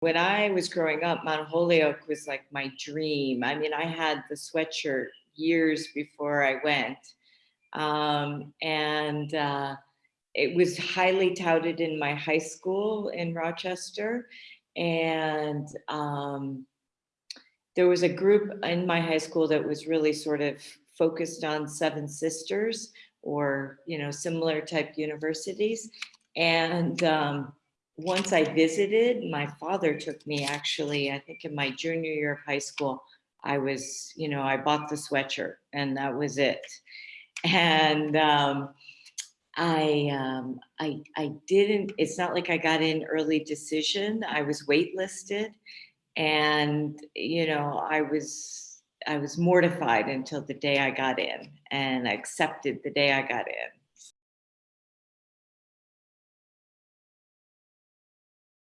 when I was growing up, Mount Holyoke was like my dream. I mean, I had the sweatshirt years before I went. Um, and uh, it was highly touted in my high school in Rochester. And um, there was a group in my high school that was really sort of focused on Seven Sisters or, you know, similar type universities. And um, once I visited, my father took me actually, I think in my junior year of high school, I was, you know, I bought the sweatshirt and that was it. And um, I, um, I, I didn't, it's not like I got in early decision. I was waitlisted and, you know, I was, I was mortified until the day I got in and accepted the day I got in